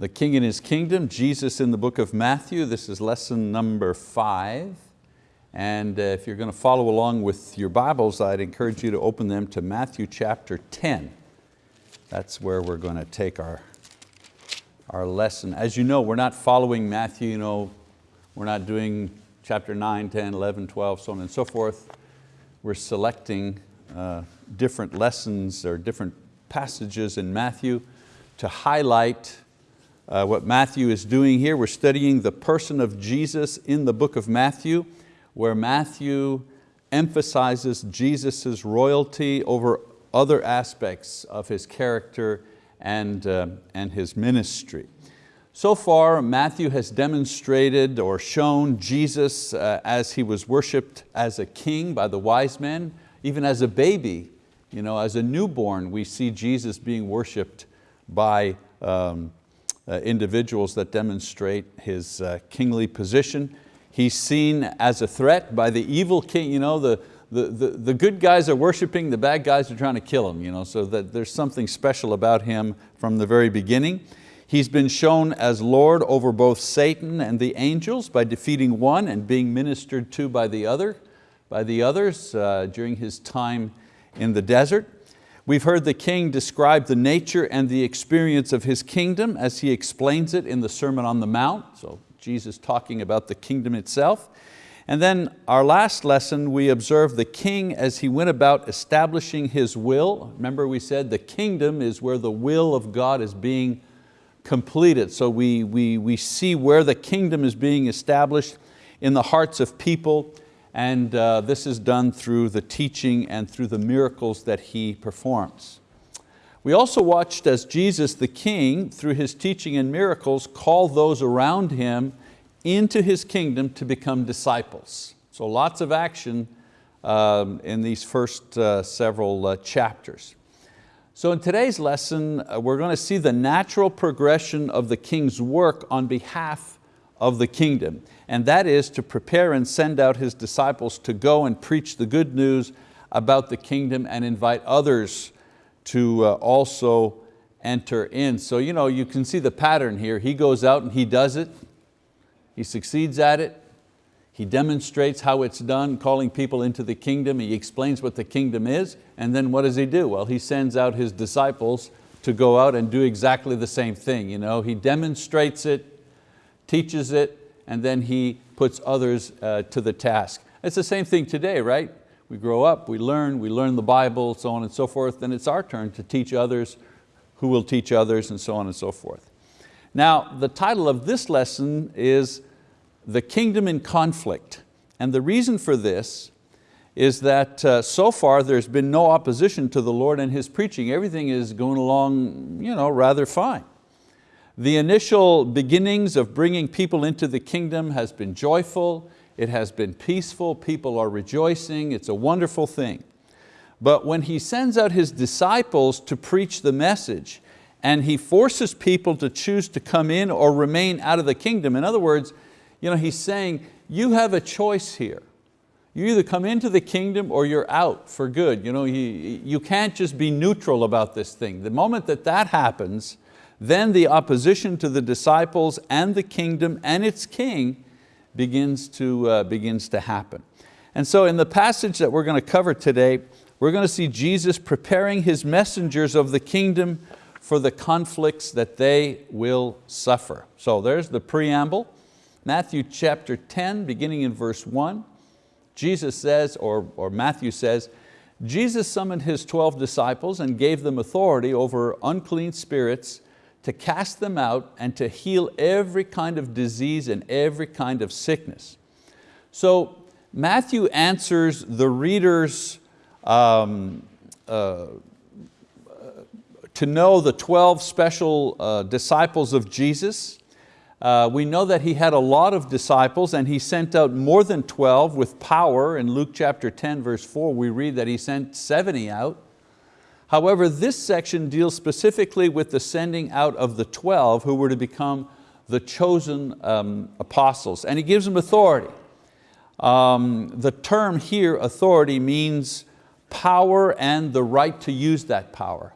The King and His Kingdom, Jesus in the book of Matthew. This is lesson number five. And uh, if you're going to follow along with your Bibles, I'd encourage you to open them to Matthew chapter 10. That's where we're going to take our, our lesson. As you know, we're not following Matthew, you know, we're not doing chapter 9, 10, 11, 12, so on and so forth. We're selecting uh, different lessons or different passages in Matthew to highlight uh, what Matthew is doing here. We're studying the person of Jesus in the book of Matthew, where Matthew emphasizes Jesus' royalty over other aspects of His character and, uh, and His ministry. So far, Matthew has demonstrated or shown Jesus uh, as He was worshiped as a king by the wise men, even as a baby, you know, as a newborn, we see Jesus being worshiped by um, individuals that demonstrate his uh, kingly position. He's seen as a threat by the evil king. You know, the, the, the, the good guys are worshiping, the bad guys are trying to kill him. You know, so that there's something special about him from the very beginning. He's been shown as Lord over both Satan and the angels by defeating one and being ministered to by the other, by the others uh, during his time in the desert. We've heard the king describe the nature and the experience of his kingdom as he explains it in the Sermon on the Mount, so Jesus talking about the kingdom itself. And then our last lesson, we observed the king as he went about establishing his will. Remember we said the kingdom is where the will of God is being completed. So we, we, we see where the kingdom is being established in the hearts of people and uh, this is done through the teaching and through the miracles that He performs. We also watched as Jesus the King, through His teaching and miracles, called those around Him into His kingdom to become disciples. So lots of action um, in these first uh, several uh, chapters. So in today's lesson, uh, we're going to see the natural progression of the King's work on behalf of the kingdom and that is to prepare and send out His disciples to go and preach the good news about the kingdom and invite others to uh, also enter in. So you, know, you can see the pattern here. He goes out and he does it. He succeeds at it. He demonstrates how it's done, calling people into the kingdom. He explains what the kingdom is. And then what does he do? Well, he sends out his disciples to go out and do exactly the same thing. You know, he demonstrates it, teaches it, and then he puts others uh, to the task. It's the same thing today, right? We grow up, we learn, we learn the Bible, so on and so forth, then it's our turn to teach others who will teach others and so on and so forth. Now, the title of this lesson is The Kingdom in Conflict. And the reason for this is that uh, so far there's been no opposition to the Lord and His preaching. Everything is going along you know, rather fine. The initial beginnings of bringing people into the kingdom has been joyful, it has been peaceful, people are rejoicing, it's a wonderful thing. But when He sends out His disciples to preach the message and He forces people to choose to come in or remain out of the kingdom, in other words, you know, He's saying, you have a choice here. You either come into the kingdom or you're out for good. You, know, you, you can't just be neutral about this thing. The moment that that happens, then the opposition to the disciples and the kingdom and its king begins to, uh, begins to happen. And so in the passage that we're going to cover today, we're going to see Jesus preparing His messengers of the kingdom for the conflicts that they will suffer. So there's the preamble. Matthew chapter 10, beginning in verse one, Jesus says, or, or Matthew says, Jesus summoned His 12 disciples and gave them authority over unclean spirits to cast them out and to heal every kind of disease and every kind of sickness. So Matthew answers the readers um, uh, to know the 12 special uh, disciples of Jesus. Uh, we know that he had a lot of disciples and he sent out more than 12 with power. In Luke chapter 10 verse 4 we read that he sent 70 out. However, this section deals specifically with the sending out of the 12 who were to become the chosen um, apostles, and he gives them authority. Um, the term here, authority, means power and the right to use that power.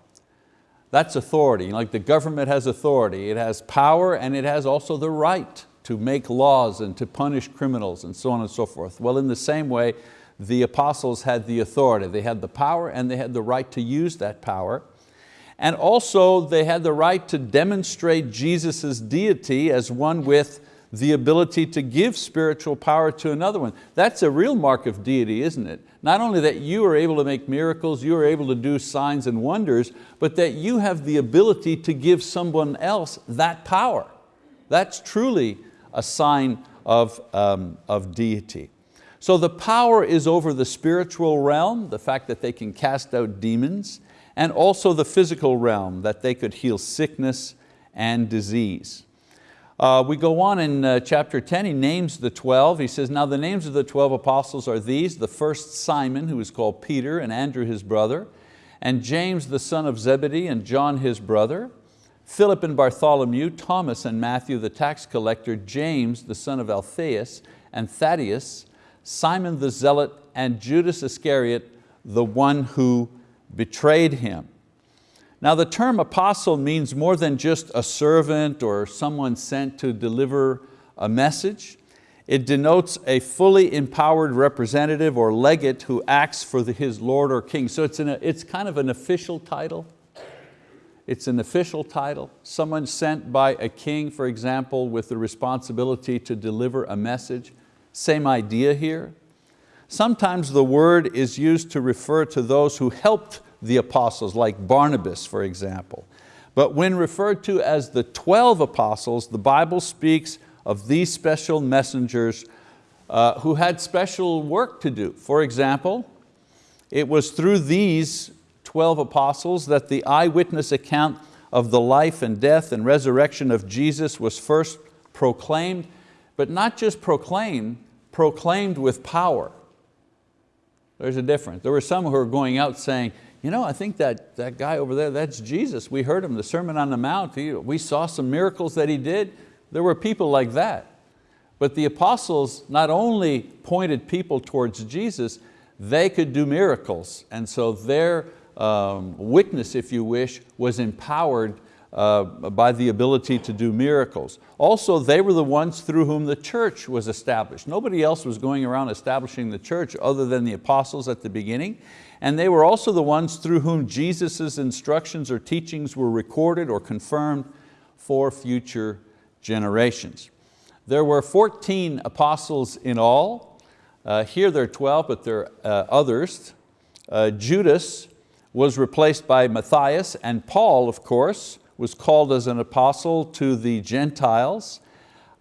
That's authority, like the government has authority. It has power and it has also the right to make laws and to punish criminals and so on and so forth. Well, in the same way, the apostles had the authority. They had the power and they had the right to use that power. And also they had the right to demonstrate Jesus' deity as one with the ability to give spiritual power to another one. That's a real mark of deity, isn't it? Not only that you are able to make miracles, you are able to do signs and wonders, but that you have the ability to give someone else that power. That's truly a sign of, um, of deity. So the power is over the spiritual realm, the fact that they can cast out demons, and also the physical realm, that they could heal sickness and disease. Uh, we go on in uh, chapter 10, he names the 12. He says, now the names of the 12 apostles are these, the first Simon, who is called Peter, and Andrew his brother, and James the son of Zebedee, and John his brother, Philip and Bartholomew, Thomas and Matthew the tax collector, James the son of Alphaeus, and Thaddeus, Simon the zealot, and Judas Iscariot, the one who betrayed him. Now the term apostle means more than just a servant or someone sent to deliver a message. It denotes a fully empowered representative or legate who acts for the, his Lord or King. So it's, an, it's kind of an official title. It's an official title. Someone sent by a king, for example, with the responsibility to deliver a message. Same idea here. Sometimes the word is used to refer to those who helped the apostles, like Barnabas, for example. But when referred to as the 12 apostles, the Bible speaks of these special messengers uh, who had special work to do. For example, it was through these 12 apostles that the eyewitness account of the life and death and resurrection of Jesus was first proclaimed, but not just proclaimed, proclaimed with power. There's a difference. There were some who were going out saying, you know, I think that, that guy over there, that's Jesus. We heard him, the Sermon on the Mount. He, we saw some miracles that he did. There were people like that. But the apostles not only pointed people towards Jesus, they could do miracles. And so their um, witness, if you wish, was empowered uh, by the ability to do miracles. Also, they were the ones through whom the church was established. Nobody else was going around establishing the church other than the apostles at the beginning. And they were also the ones through whom Jesus' instructions or teachings were recorded or confirmed for future generations. There were 14 apostles in all. Uh, here there are 12, but there are uh, others. Uh, Judas was replaced by Matthias, and Paul, of course, was called as an apostle to the Gentiles,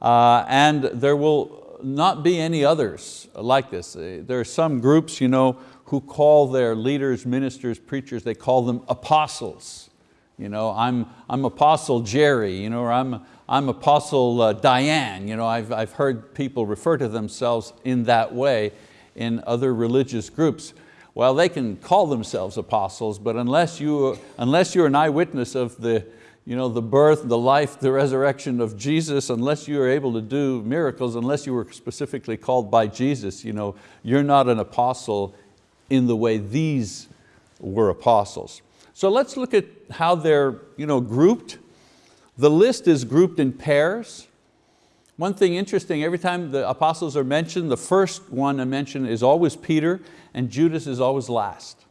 uh, and there will not be any others like this. Uh, there are some groups you know, who call their leaders, ministers, preachers, they call them apostles. You know, I'm, I'm Apostle Jerry, you know, or I'm, I'm Apostle uh, Diane. You know, I've, I've heard people refer to themselves in that way in other religious groups. Well, they can call themselves apostles, but unless, you, unless you're an eyewitness of the, you know, the birth, the life, the resurrection of Jesus, unless you are able to do miracles, unless you were specifically called by Jesus, you know, you're not an apostle in the way these were apostles. So let's look at how they're you know, grouped. The list is grouped in pairs. One thing interesting, every time the apostles are mentioned, the first one I mention is always Peter and Judas is always last.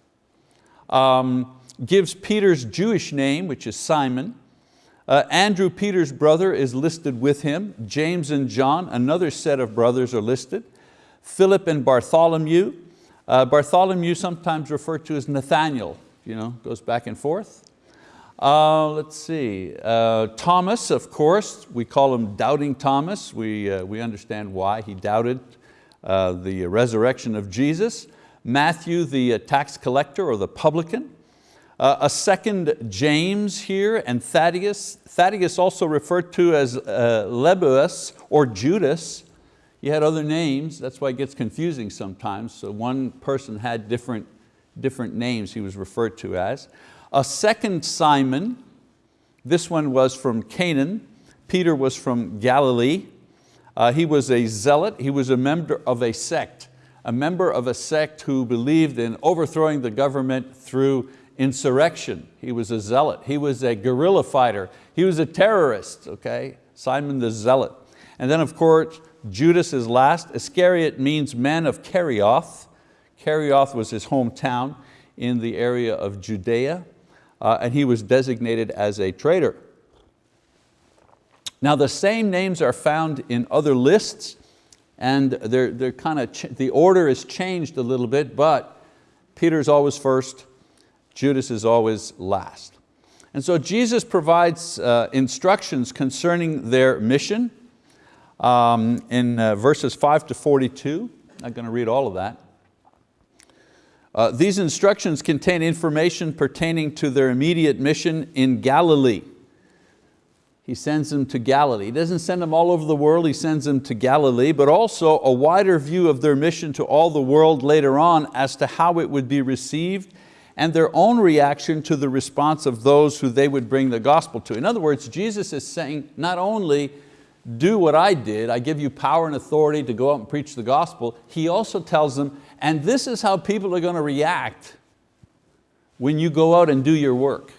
Um, gives Peter's Jewish name, which is Simon, uh, Andrew, Peter's brother, is listed with him. James and John, another set of brothers are listed. Philip and Bartholomew. Uh, Bartholomew sometimes referred to as Nathaniel, you know, goes back and forth. Uh, let's see, uh, Thomas, of course, we call him Doubting Thomas. We, uh, we understand why he doubted uh, the resurrection of Jesus. Matthew, the tax collector or the publican. Uh, a second James here and Thaddeus. Thaddeus also referred to as uh, or Judas. He had other names, that's why it gets confusing sometimes. So one person had different, different names he was referred to as. A second Simon, this one was from Canaan. Peter was from Galilee. Uh, he was a zealot, he was a member of a sect, a member of a sect who believed in overthrowing the government through insurrection. He was a zealot. He was a guerrilla fighter. He was a terrorist, okay? Simon the Zealot. And then of course, Judas is last. Iscariot means man of Kerioth. Kerioth was his hometown in the area of Judea, uh, and he was designated as a traitor. Now the same names are found in other lists, and they're, they're kind of the order is changed a little bit, but Peter's always first, Judas is always last. And so Jesus provides uh, instructions concerning their mission um, in uh, verses 5 to 42. I'm not going to read all of that. Uh, these instructions contain information pertaining to their immediate mission in Galilee. He sends them to Galilee. He doesn't send them all over the world, He sends them to Galilee, but also a wider view of their mission to all the world later on as to how it would be received and their own reaction to the response of those who they would bring the gospel to. In other words, Jesus is saying not only do what I did, I give you power and authority to go out and preach the gospel, he also tells them, and this is how people are going to react when you go out and do your work.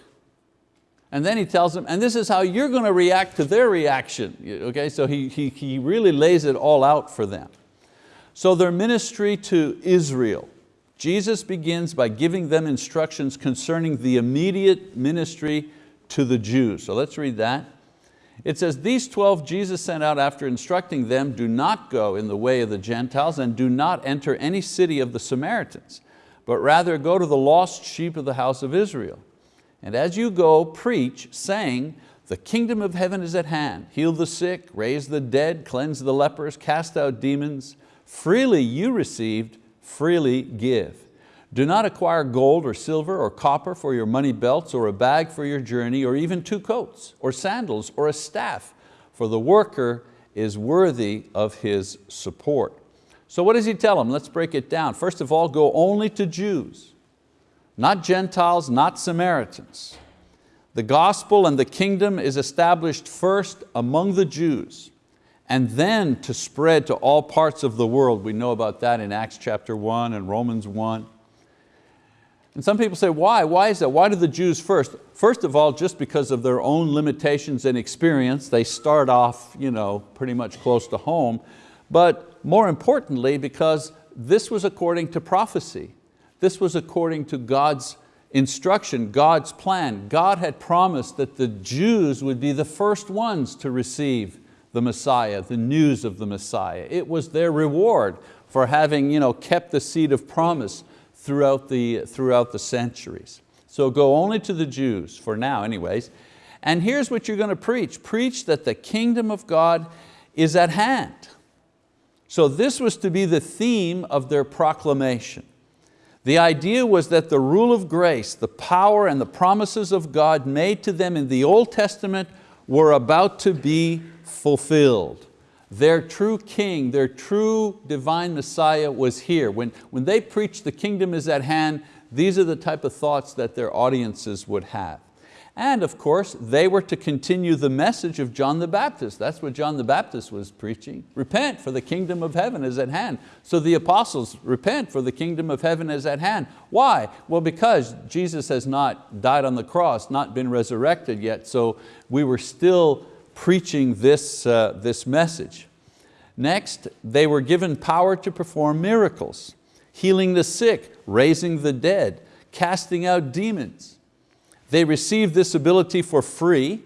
And then he tells them, and this is how you're going to react to their reaction. Okay, so he, he, he really lays it all out for them. So their ministry to Israel, Jesus begins by giving them instructions concerning the immediate ministry to the Jews. So let's read that. It says, these 12 Jesus sent out after instructing them, do not go in the way of the Gentiles and do not enter any city of the Samaritans, but rather go to the lost sheep of the house of Israel. And as you go, preach, saying, the kingdom of heaven is at hand. Heal the sick, raise the dead, cleanse the lepers, cast out demons. Freely you received, freely give. Do not acquire gold or silver or copper for your money belts or a bag for your journey or even two coats or sandals or a staff, for the worker is worthy of his support. So what does he tell them? Let's break it down. First of all, go only to Jews, not Gentiles, not Samaritans. The gospel and the kingdom is established first among the Jews and then to spread to all parts of the world. We know about that in Acts chapter 1 and Romans 1. And some people say, why? Why is that? Why do the Jews first? First of all, just because of their own limitations and experience, they start off you know, pretty much close to home. But more importantly, because this was according to prophecy. This was according to God's instruction, God's plan. God had promised that the Jews would be the first ones to receive the Messiah, the news of the Messiah. It was their reward for having you know, kept the seed of promise throughout the, throughout the centuries. So go only to the Jews, for now anyways. And here's what you're going to preach. Preach that the kingdom of God is at hand. So this was to be the theme of their proclamation. The idea was that the rule of grace, the power and the promises of God made to them in the Old Testament were about to be fulfilled. Their true king, their true divine Messiah was here. When, when they preached the kingdom is at hand, these are the type of thoughts that their audiences would have. And of course, they were to continue the message of John the Baptist. That's what John the Baptist was preaching. Repent for the kingdom of heaven is at hand. So the apostles, repent for the kingdom of heaven is at hand. Why? Well, because Jesus has not died on the cross, not been resurrected yet, so we were still preaching this, uh, this message. Next, they were given power to perform miracles, healing the sick, raising the dead, casting out demons. They received this ability for free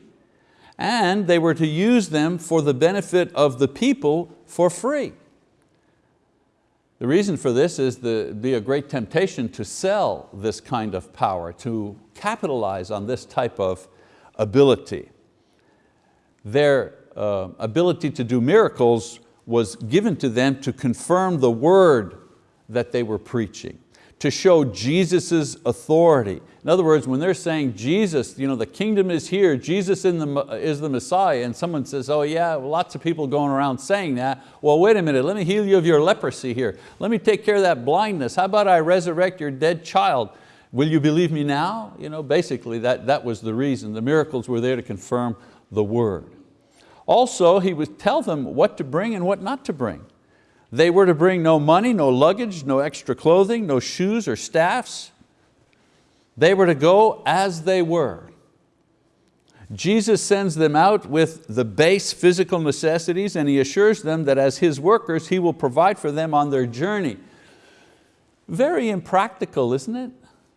and they were to use them for the benefit of the people for free. The reason for this is the be a great temptation to sell this kind of power, to capitalize on this type of ability their uh, ability to do miracles was given to them to confirm the word that they were preaching, to show Jesus' authority. In other words, when they're saying Jesus, you know, the kingdom is here, Jesus the, is the Messiah, and someone says, oh yeah, lots of people going around saying that, well wait a minute, let me heal you of your leprosy here. Let me take care of that blindness. How about I resurrect your dead child? Will you believe me now? You know, basically that, that was the reason. The miracles were there to confirm the word. Also, he would tell them what to bring and what not to bring. They were to bring no money, no luggage, no extra clothing, no shoes or staffs. They were to go as they were. Jesus sends them out with the base physical necessities and He assures them that as His workers, He will provide for them on their journey. Very impractical, isn't it?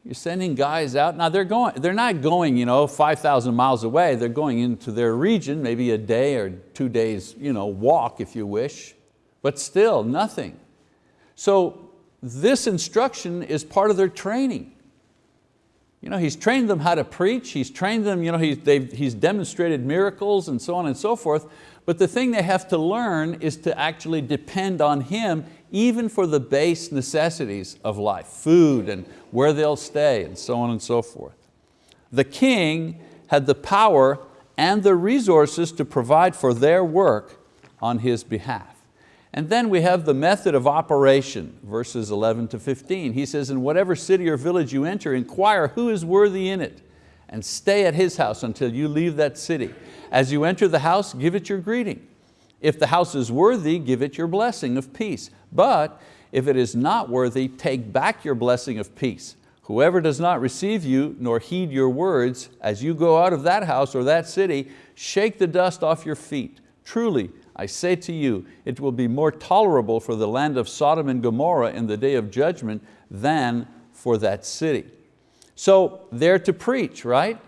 You're sending guys out. Now they're, going, they're not going you know, 5,000 miles away. They're going into their region, maybe a day or two days you know, walk if you wish, but still nothing. So this instruction is part of their training. You know, he's trained them how to preach, he's trained them, you know, he's, he's demonstrated miracles and so on and so forth, but the thing they have to learn is to actually depend on Him even for the base necessities of life, food and where they'll stay and so on and so forth. The king had the power and the resources to provide for their work on his behalf. And then we have the method of operation, verses 11 to 15. He says, in whatever city or village you enter, inquire who is worthy in it, and stay at his house until you leave that city. As you enter the house, give it your greeting. If the house is worthy, give it your blessing of peace. But if it is not worthy, take back your blessing of peace. Whoever does not receive you nor heed your words, as you go out of that house or that city, shake the dust off your feet. Truly, I say to you, it will be more tolerable for the land of Sodom and Gomorrah in the day of judgment than for that city. So they're to preach, right?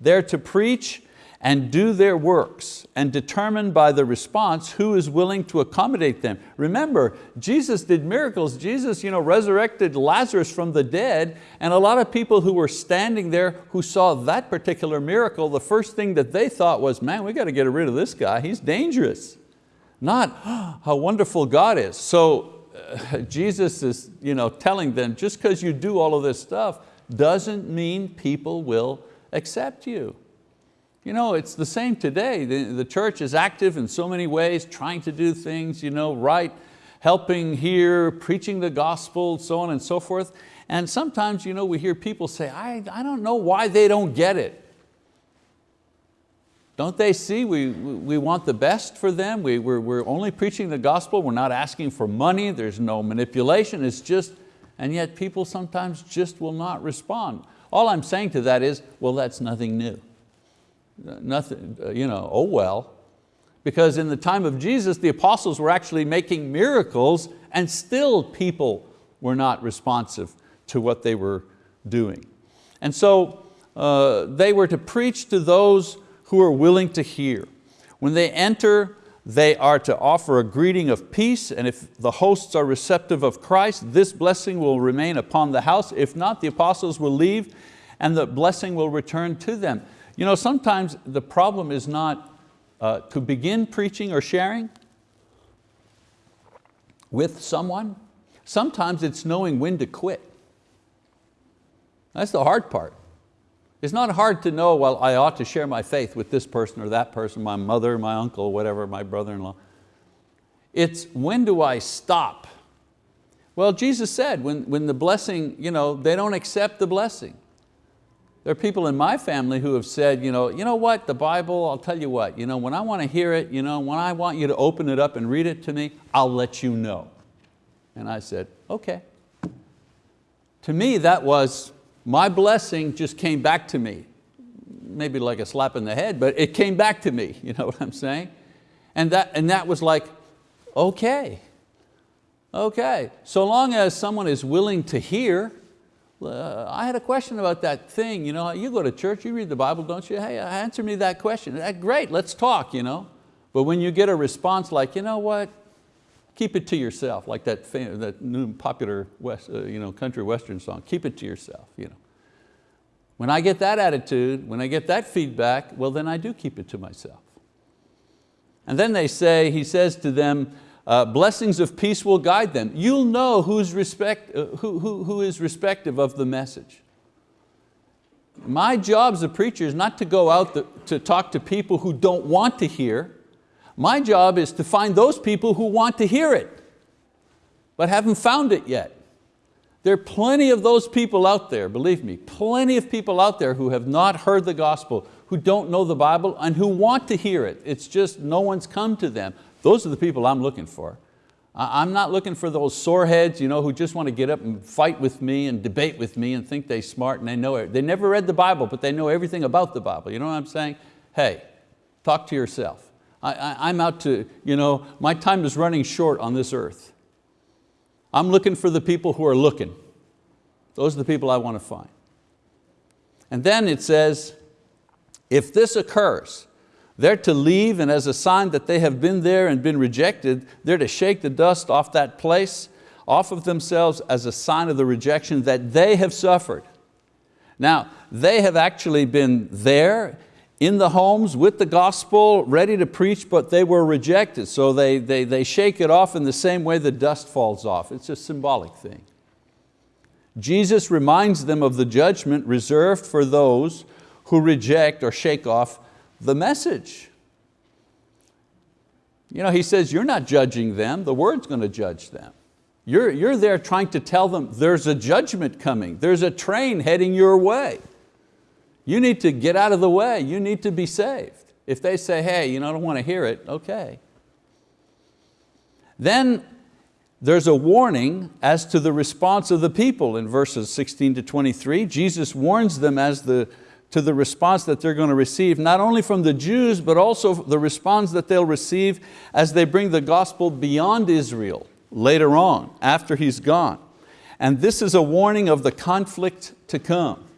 They're to preach and do their works and determine by the response who is willing to accommodate them. Remember, Jesus did miracles. Jesus you know, resurrected Lazarus from the dead and a lot of people who were standing there who saw that particular miracle, the first thing that they thought was, man, we got to get rid of this guy, he's dangerous. Not oh, how wonderful God is. So uh, Jesus is you know, telling them, just because you do all of this stuff doesn't mean people will accept you. You know, it's the same today. The, the church is active in so many ways, trying to do things you know, right, helping here, preaching the gospel, so on and so forth. And sometimes you know, we hear people say, I, I don't know why they don't get it. Don't they see we, we want the best for them? We, we're, we're only preaching the gospel, we're not asking for money, there's no manipulation, it's just, and yet people sometimes just will not respond. All I'm saying to that is, well, that's nothing new nothing, uh, you know, oh well. Because in the time of Jesus, the apostles were actually making miracles and still people were not responsive to what they were doing. And so uh, they were to preach to those who are willing to hear. When they enter, they are to offer a greeting of peace, and if the hosts are receptive of Christ, this blessing will remain upon the house. If not, the apostles will leave and the blessing will return to them. You know, sometimes the problem is not uh, to begin preaching or sharing with someone. Sometimes it's knowing when to quit. That's the hard part. It's not hard to know, well, I ought to share my faith with this person or that person, my mother, my uncle, whatever, my brother-in-law. It's when do I stop? Well, Jesus said when, when the blessing, you know, they don't accept the blessing. There are people in my family who have said, you know, you know what, the Bible, I'll tell you what, you know, when I want to hear it, you know, when I want you to open it up and read it to me, I'll let you know. And I said, okay. To me, that was, my blessing just came back to me. Maybe like a slap in the head, but it came back to me, you know what I'm saying? And that, and that was like, okay, okay. So long as someone is willing to hear, uh, I had a question about that thing. You, know, you go to church, you read the Bible, don't you? Hey, answer me that question. That, great, let's talk. You know? But when you get a response like, you know what, keep it to yourself, like that, that new popular West, uh, you know, country western song, keep it to yourself. You know? When I get that attitude, when I get that feedback, well then I do keep it to myself. And then they say, he says to them, uh, blessings of peace will guide them. You'll know who's respect, uh, who, who, who is respective of the message. My job as a preacher is not to go out the, to talk to people who don't want to hear. My job is to find those people who want to hear it, but haven't found it yet. There are plenty of those people out there, believe me, plenty of people out there who have not heard the gospel, who don't know the Bible, and who want to hear it. It's just no one's come to them. Those are the people I'm looking for. I'm not looking for those sore heads you know, who just want to get up and fight with me and debate with me and think they're smart and they know it. They never read the Bible, but they know everything about the Bible. You know what I'm saying? Hey, talk to yourself. I, am out to, you know, my time is running short on this earth. I'm looking for the people who are looking. Those are the people I want to find. And then it says, if this occurs, they're to leave and as a sign that they have been there and been rejected, they're to shake the dust off that place, off of themselves as a sign of the rejection that they have suffered. Now, they have actually been there in the homes with the gospel, ready to preach, but they were rejected. So they, they, they shake it off in the same way the dust falls off. It's a symbolic thing. Jesus reminds them of the judgment reserved for those who reject or shake off the message. You know, he says, you're not judging them, the word's going to judge them. You're, you're there trying to tell them there's a judgment coming, there's a train heading your way. You need to get out of the way, you need to be saved. If they say, hey, you know, I don't want to hear it, okay. Then there's a warning as to the response of the people in verses 16 to 23. Jesus warns them as the, to the response that they're going to receive, not only from the Jews, but also the response that they'll receive as they bring the gospel beyond Israel later on, after he's gone. And this is a warning of the conflict to come.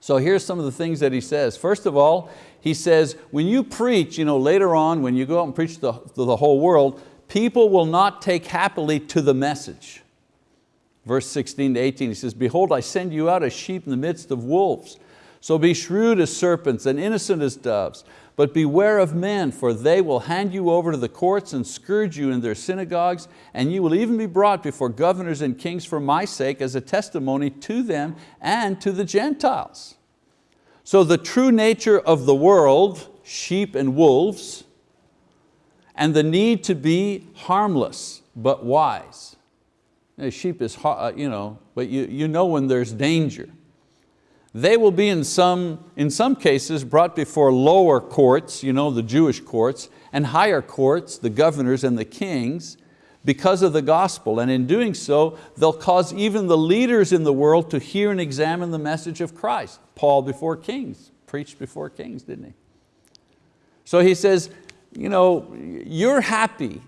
So here's some of the things that he says. First of all, he says, when you preach, you know, later on, when you go out and preach to the, the whole world, people will not take happily to the message. Verse 16 to 18, he says, behold, I send you out as sheep in the midst of wolves. So be shrewd as serpents and innocent as doves. But beware of men, for they will hand you over to the courts and scourge you in their synagogues, and you will even be brought before governors and kings for my sake as a testimony to them and to the Gentiles. So the true nature of the world, sheep and wolves, and the need to be harmless but wise. A sheep is, uh, you know, but you, you know when there's danger. They will be in some, in some cases brought before lower courts, you know, the Jewish courts, and higher courts, the governors and the kings, because of the gospel. And in doing so, they'll cause even the leaders in the world to hear and examine the message of Christ. Paul before kings, preached before kings, didn't he? So he says, you know, you're happy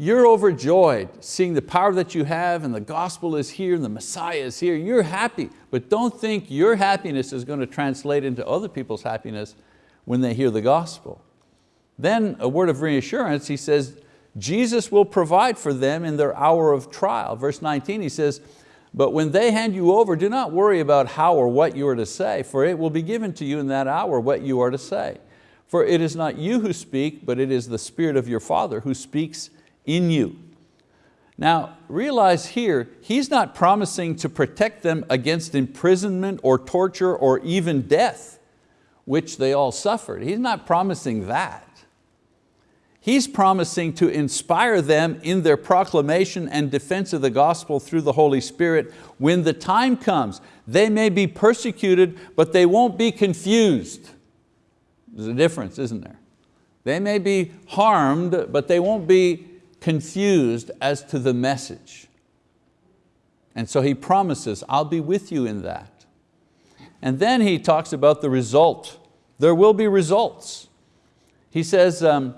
you're overjoyed seeing the power that you have and the gospel is here and the Messiah is here. You're happy, but don't think your happiness is going to translate into other people's happiness when they hear the gospel. Then a word of reassurance, he says, Jesus will provide for them in their hour of trial. Verse 19, he says, but when they hand you over, do not worry about how or what you are to say, for it will be given to you in that hour what you are to say. For it is not you who speak, but it is the Spirit of your Father who speaks in you. Now realize here, he's not promising to protect them against imprisonment or torture or even death, which they all suffered. He's not promising that. He's promising to inspire them in their proclamation and defense of the gospel through the Holy Spirit when the time comes. They may be persecuted, but they won't be confused. There's a difference, isn't there? They may be harmed, but they won't be confused as to the message. And so he promises, I'll be with you in that. And then he talks about the result. There will be results. He says, um,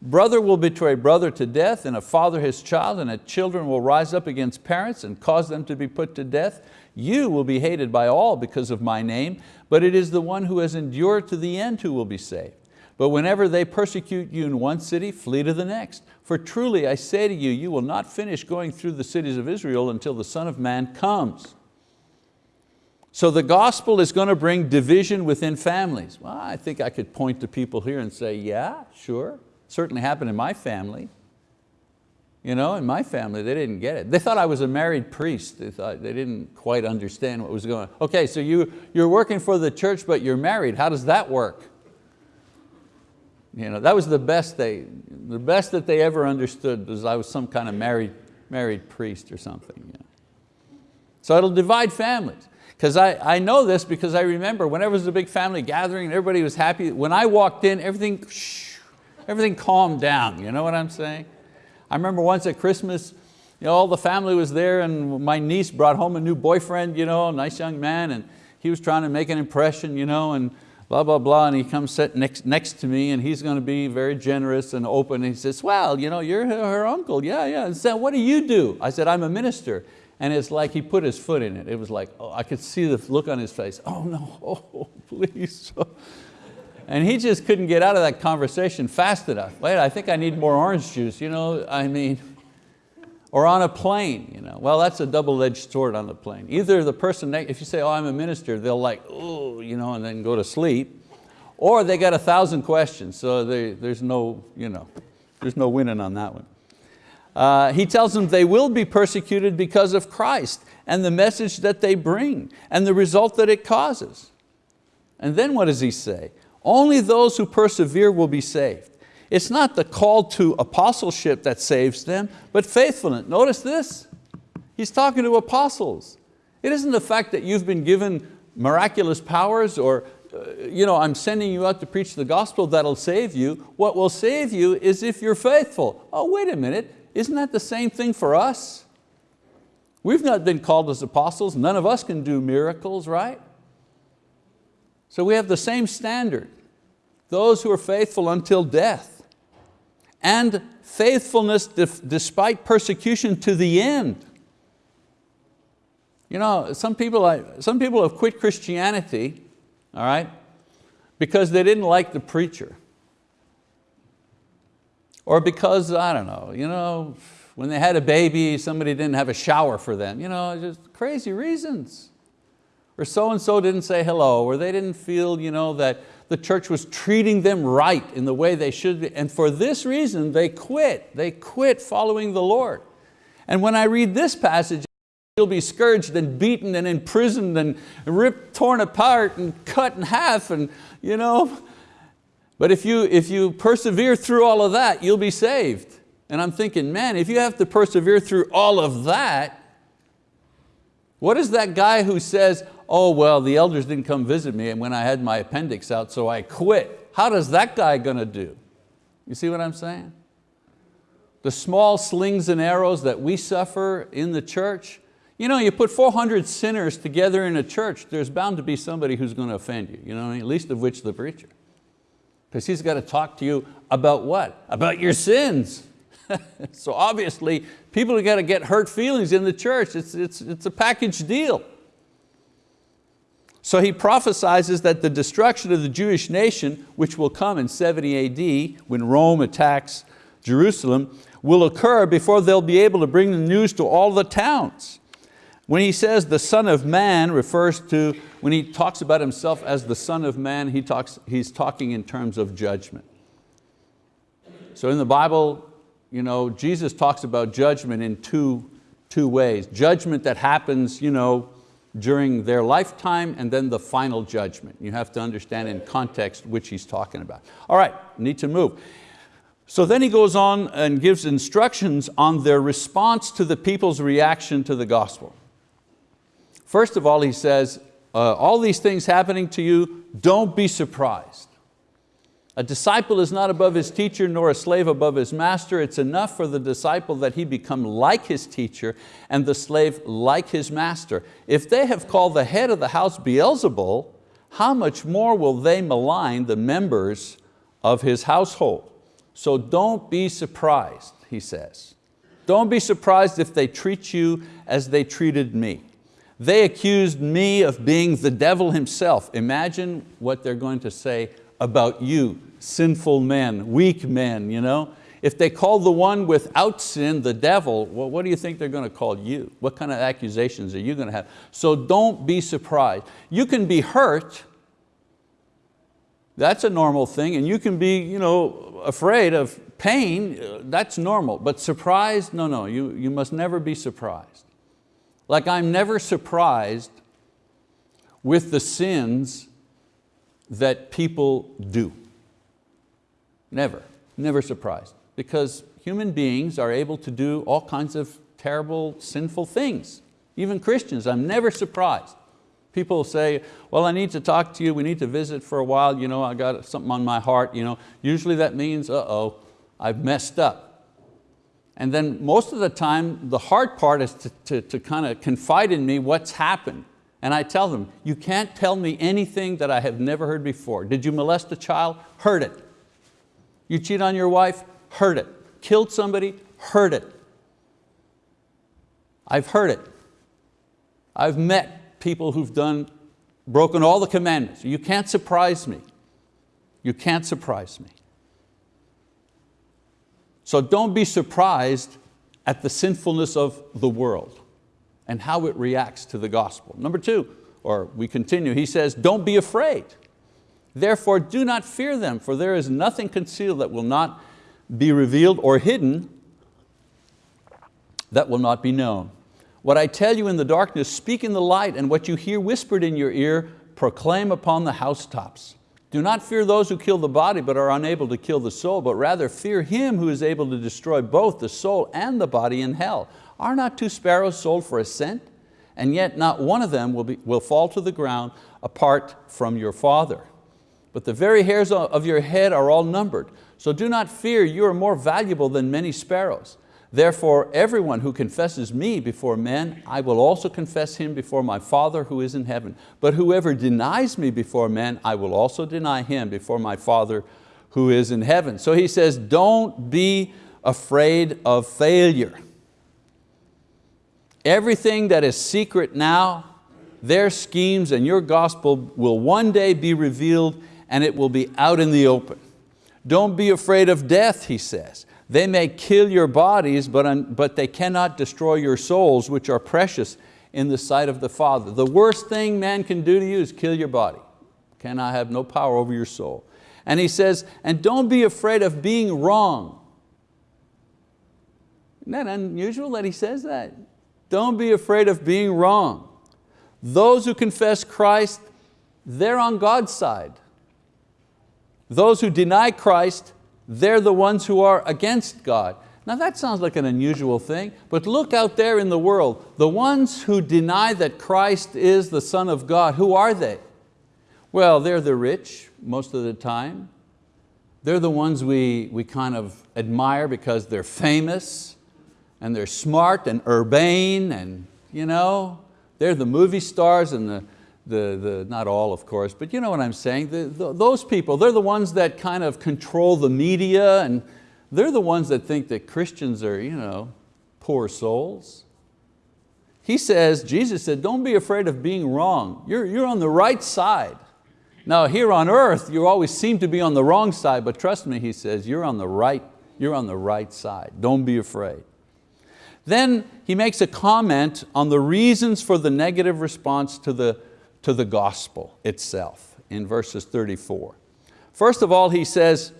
brother will betray brother to death, and a father his child, and a children will rise up against parents and cause them to be put to death. You will be hated by all because of my name, but it is the one who has endured to the end who will be saved. But whenever they persecute you in one city, flee to the next. For truly I say to you, you will not finish going through the cities of Israel until the Son of Man comes. So the gospel is going to bring division within families. Well, I think I could point to people here and say, yeah, sure, certainly happened in my family. You know, in my family, they didn't get it. They thought I was a married priest. They, thought, they didn't quite understand what was going on. Okay, so you, you're working for the church, but you're married. How does that work? You know, that was the best, they, the best that they ever understood was I was some kind of married, married priest or something. You know. So it'll divide families. Because I, I know this because I remember whenever there was a big family gathering and everybody was happy, when I walked in, everything, everything calmed down, you know what I'm saying? I remember once at Christmas, you know, all the family was there and my niece brought home a new boyfriend, you know, a nice young man, and he was trying to make an impression, you know, and blah, blah, blah, and he comes sit next, next to me and he's going to be very generous and open. And he says, well, you know, you're her, her uncle, yeah, yeah. And said, what do you do? I said, I'm a minister. And it's like he put his foot in it. It was like, oh, I could see the look on his face. Oh no, oh, please. And he just couldn't get out of that conversation fast enough. Wait, I think I need more orange juice. You know, I mean, or on a plane. You know? Well, that's a double-edged sword on the plane. Either the person, if you say, oh, I'm a minister, they'll like, oh, you know, and then go to sleep. Or they got a thousand questions, so they, there's, no, you know, there's no winning on that one. Uh, he tells them they will be persecuted because of Christ and the message that they bring and the result that it causes. And then what does he say? Only those who persevere will be saved. It's not the call to apostleship that saves them, but faithfulness. Notice this, he's talking to apostles. It isn't the fact that you've been given miraculous powers or uh, you know, I'm sending you out to preach the gospel that'll save you. What will save you is if you're faithful. Oh, wait a minute, isn't that the same thing for us? We've not been called as apostles. None of us can do miracles, right? So we have the same standard. Those who are faithful until death and faithfulness despite persecution to the end. You know, some people, some people have quit Christianity, all right, because they didn't like the preacher. Or because, I don't know, you know, when they had a baby, somebody didn't have a shower for them. You know, just crazy reasons. Or so-and-so didn't say hello, or they didn't feel you know, that the church was treating them right in the way they should be. And for this reason, they quit. They quit following the Lord. And when I read this passage, you'll be scourged and beaten and imprisoned and ripped, torn apart and cut in half and you know. But if you, if you persevere through all of that, you'll be saved. And I'm thinking, man, if you have to persevere through all of that, what is that guy who says, oh, well, the elders didn't come visit me and when I had my appendix out, so I quit. How does that guy going to do? You see what I'm saying? The small slings and arrows that we suffer in the church, you know, you put 400 sinners together in a church, there's bound to be somebody who's going to offend you, you know, least of which the preacher. Because he's got to talk to you about what? About your sins. so obviously, people have got to get hurt feelings in the church. It's, it's, it's a package deal. So he prophesies that the destruction of the Jewish nation, which will come in 70 AD when Rome attacks Jerusalem, will occur before they'll be able to bring the news to all the towns. When he says the son of man refers to, when he talks about himself as the son of man, he talks, he's talking in terms of judgment. So in the Bible, you know, Jesus talks about judgment in two, two ways. Judgment that happens you know, during their lifetime and then the final judgment. You have to understand in context which he's talking about. All right, need to move. So then he goes on and gives instructions on their response to the people's reaction to the gospel. First of all, he says, uh, all these things happening to you, don't be surprised. A disciple is not above his teacher nor a slave above his master. It's enough for the disciple that he become like his teacher and the slave like his master. If they have called the head of the house Beelzebul, how much more will they malign the members of his household? So don't be surprised, he says. Don't be surprised if they treat you as they treated me. They accused me of being the devil himself. Imagine what they're going to say about you, sinful men, weak men. You know? If they call the one without sin the devil, well, what do you think they're going to call you? What kind of accusations are you going to have? So don't be surprised. You can be hurt, that's a normal thing, and you can be you know, afraid of pain, that's normal, but surprised, no, no, you, you must never be surprised. Like I'm never surprised with the sins that people do. Never, never surprised. Because human beings are able to do all kinds of terrible, sinful things. Even Christians, I'm never surprised. People say, well, I need to talk to you, we need to visit for a while, you know, I got something on my heart. You know. Usually that means, uh-oh, I've messed up. And then most of the time, the hard part is to, to, to kind of confide in me what's happened. And I tell them, you can't tell me anything that I have never heard before. Did you molest a child? Heard it. You cheat on your wife? Heard it. Killed somebody? Heard it. I've heard it. I've met people who've done, broken all the commandments. You can't surprise me. You can't surprise me. So don't be surprised at the sinfulness of the world and how it reacts to the gospel. Number two, or we continue, he says, don't be afraid. Therefore do not fear them, for there is nothing concealed that will not be revealed or hidden that will not be known. What I tell you in the darkness, speak in the light, and what you hear whispered in your ear, proclaim upon the housetops. Do not fear those who kill the body but are unable to kill the soul, but rather fear Him who is able to destroy both the soul and the body in hell. Are not two sparrows sold for a cent? And yet not one of them will, be, will fall to the ground apart from your Father. But the very hairs of your head are all numbered. So do not fear, you are more valuable than many sparrows. Therefore, everyone who confesses me before men, I will also confess him before my Father who is in heaven. But whoever denies me before men, I will also deny him before my Father who is in heaven. So he says, don't be afraid of failure. Everything that is secret now, their schemes and your gospel will one day be revealed and it will be out in the open. Don't be afraid of death, he says. They may kill your bodies, but, but they cannot destroy your souls, which are precious in the sight of the Father. The worst thing man can do to you is kill your body. Cannot have no power over your soul. And he says, and don't be afraid of being wrong. Isn't that unusual that he says that? Don't be afraid of being wrong. Those who confess Christ, they're on God's side. Those who deny Christ, they're the ones who are against God. Now that sounds like an unusual thing, but look out there in the world. The ones who deny that Christ is the Son of God, who are they? Well, they're the rich most of the time. They're the ones we, we kind of admire because they're famous and they're smart and urbane and you know, they're the movie stars and the, the, the, not all of course, but you know what I'm saying, the, the, those people, they're the ones that kind of control the media and they're the ones that think that Christians are you know, poor souls. He says, Jesus said, don't be afraid of being wrong. You're, you're on the right side. Now here on earth, you always seem to be on the wrong side, but trust me, he says, you're on the right, you're on the right side. Don't be afraid. Then he makes a comment on the reasons for the negative response to the to the gospel itself in verses 34. First of all, he says,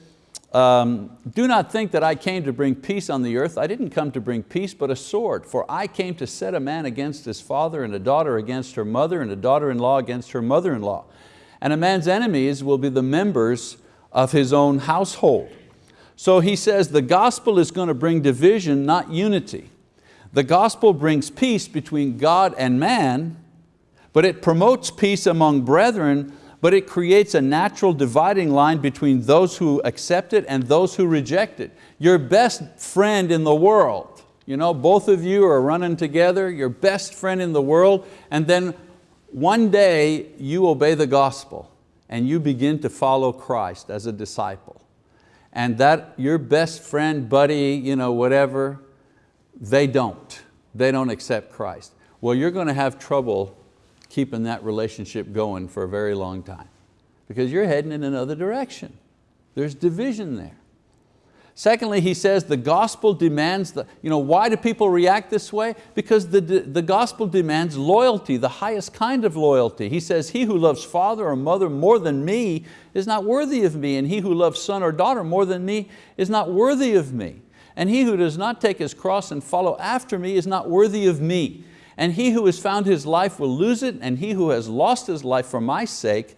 um, do not think that I came to bring peace on the earth. I didn't come to bring peace, but a sword. For I came to set a man against his father, and a daughter against her mother, and a daughter-in-law against her mother-in-law. And a man's enemies will be the members of his own household. So he says the gospel is going to bring division, not unity. The gospel brings peace between God and man, but it promotes peace among brethren, but it creates a natural dividing line between those who accept it and those who reject it. Your best friend in the world, you know, both of you are running together, your best friend in the world, and then one day you obey the gospel and you begin to follow Christ as a disciple. And that your best friend, buddy, you know, whatever, they don't. They don't accept Christ. Well, you're going to have trouble keeping that relationship going for a very long time because you're heading in another direction. There's division there. Secondly, he says the gospel demands, the, you know, why do people react this way? Because the, the gospel demands loyalty, the highest kind of loyalty. He says, he who loves father or mother more than me is not worthy of me, and he who loves son or daughter more than me is not worthy of me. And he who does not take his cross and follow after me is not worthy of me. And he who has found his life will lose it, and he who has lost his life for my sake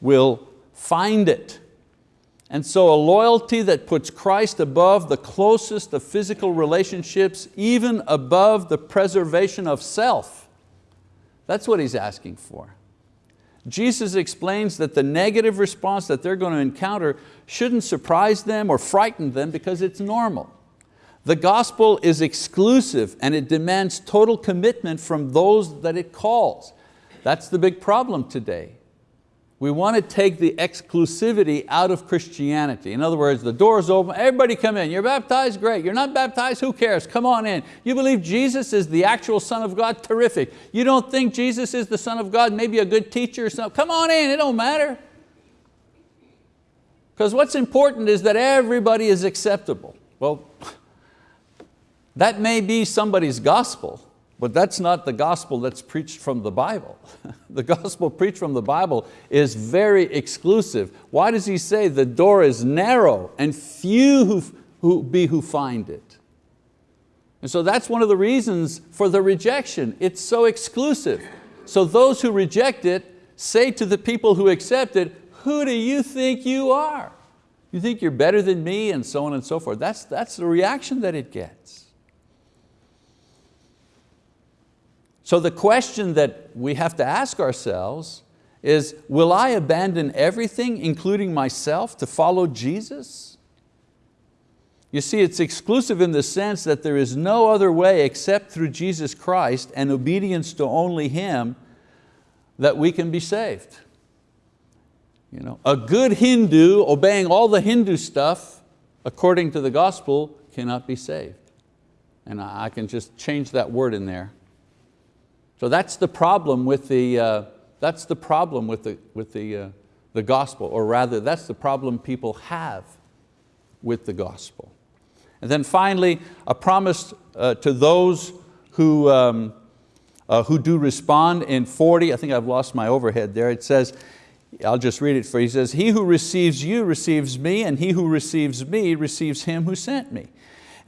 will find it. And so a loyalty that puts Christ above the closest of physical relationships, even above the preservation of self. That's what he's asking for. Jesus explains that the negative response that they're going to encounter shouldn't surprise them or frighten them because it's normal. The gospel is exclusive and it demands total commitment from those that it calls. That's the big problem today. We want to take the exclusivity out of Christianity. In other words, the door's open, everybody come in. You're baptized, great. You're not baptized, who cares? Come on in. You believe Jesus is the actual Son of God, terrific. You don't think Jesus is the Son of God, maybe a good teacher or something, come on in, it don't matter. Because what's important is that everybody is acceptable. Well, that may be somebody's gospel, but that's not the gospel that's preached from the Bible. the gospel preached from the Bible is very exclusive. Why does he say the door is narrow and few who, who be who find it? And so that's one of the reasons for the rejection. It's so exclusive. So those who reject it say to the people who accept it, who do you think you are? You think you're better than me and so on and so forth. That's, that's the reaction that it gets. So the question that we have to ask ourselves is, will I abandon everything, including myself, to follow Jesus? You see, it's exclusive in the sense that there is no other way except through Jesus Christ and obedience to only Him that we can be saved. You know, a good Hindu obeying all the Hindu stuff according to the gospel cannot be saved. And I can just change that word in there. So that's the problem with the, uh, that's the, problem with the, with the, uh, the gospel, or rather that's the problem people have with the gospel. And then finally, a promise uh, to those who, um, uh, who do respond in 40, I think I've lost my overhead there, it says, I'll just read it for you, he says, he who receives you receives me, and he who receives me receives him who sent me.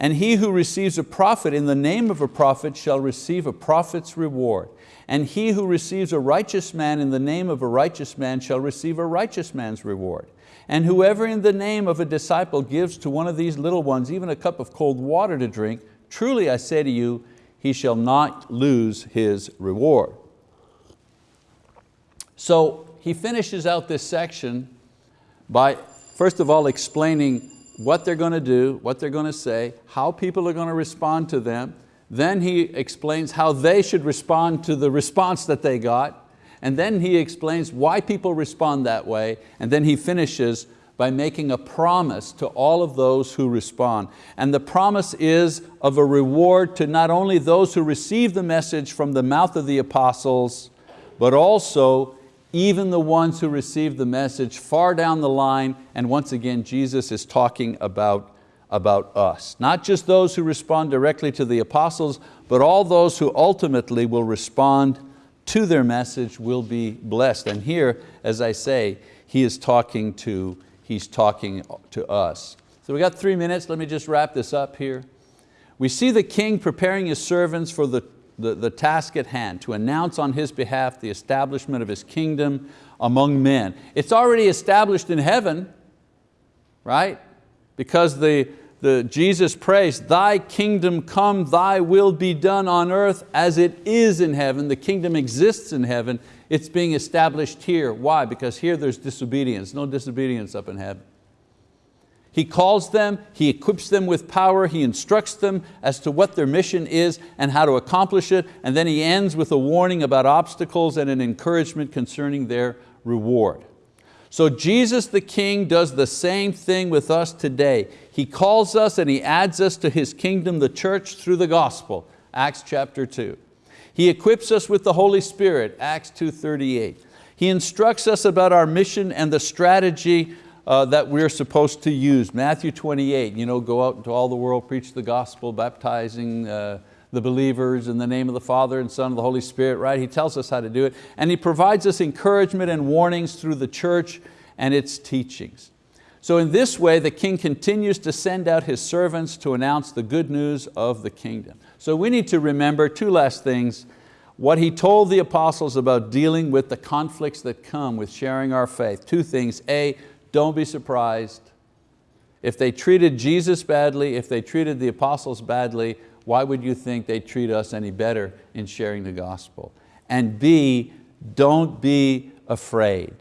And he who receives a prophet in the name of a prophet shall receive a prophet's reward. And he who receives a righteous man in the name of a righteous man shall receive a righteous man's reward. And whoever in the name of a disciple gives to one of these little ones even a cup of cold water to drink, truly I say to you, he shall not lose his reward. So he finishes out this section by first of all explaining what they're going to do, what they're going to say, how people are going to respond to them. Then he explains how they should respond to the response that they got. And then he explains why people respond that way. And then he finishes by making a promise to all of those who respond. And the promise is of a reward to not only those who receive the message from the mouth of the apostles, but also even the ones who receive the message far down the line, and once again, Jesus is talking about, about us. Not just those who respond directly to the apostles, but all those who ultimately will respond to their message will be blessed. And here, as I say, he is talking to, he's talking to us. So we got three minutes, let me just wrap this up here. We see the king preparing his servants for the the, the task at hand, to announce on His behalf the establishment of His kingdom among men. It's already established in heaven, right? Because the, the, Jesus prays, thy kingdom come, thy will be done on earth as it is in heaven. The kingdom exists in heaven. It's being established here. Why? Because here there's disobedience. No disobedience up in heaven. He calls them, He equips them with power, He instructs them as to what their mission is and how to accomplish it, and then He ends with a warning about obstacles and an encouragement concerning their reward. So Jesus the King does the same thing with us today. He calls us and He adds us to His kingdom, the church, through the gospel, Acts chapter 2. He equips us with the Holy Spirit, Acts 2.38. He instructs us about our mission and the strategy uh, that we're supposed to use. Matthew 28, you know, go out into all the world, preach the gospel, baptizing uh, the believers in the name of the Father and Son and the Holy Spirit, right? He tells us how to do it. And He provides us encouragement and warnings through the church and its teachings. So in this way, the king continues to send out his servants to announce the good news of the kingdom. So we need to remember two last things. What he told the apostles about dealing with the conflicts that come with sharing our faith. Two things, A, don't be surprised. If they treated Jesus badly, if they treated the apostles badly, why would you think they treat us any better in sharing the gospel? And B, don't be afraid.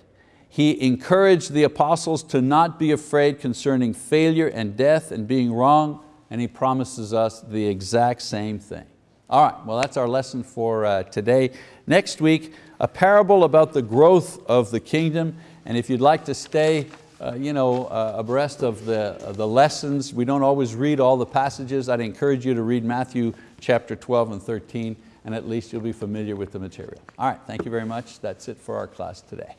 He encouraged the apostles to not be afraid concerning failure and death and being wrong. and He promises us the exact same thing. All right, well that's our lesson for uh, today. Next week, a parable about the growth of the kingdom, and if you'd like to stay uh, you know, uh, abreast of the, uh, the lessons, we don't always read all the passages. I'd encourage you to read Matthew chapter 12 and 13, and at least you'll be familiar with the material. All right, thank you very much. That's it for our class today.